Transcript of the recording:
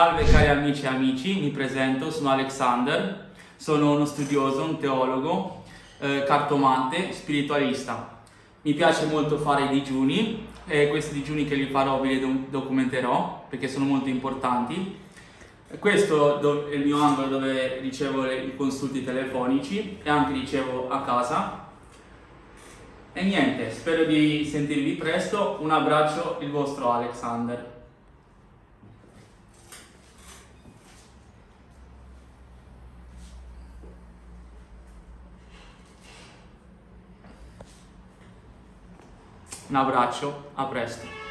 Salve cari amici e amici, mi presento, sono Alexander, sono uno studioso, un teologo, eh, cartomante, spiritualista. Mi piace molto fare i digiuni e questi digiuni che li farò ve li documenterò perché sono molto importanti. Questo è il mio angolo dove ricevo i consulti telefonici e anche ricevo a casa. E niente, spero di sentirvi presto, un abbraccio, il vostro Alexander. Un abbraccio, a presto.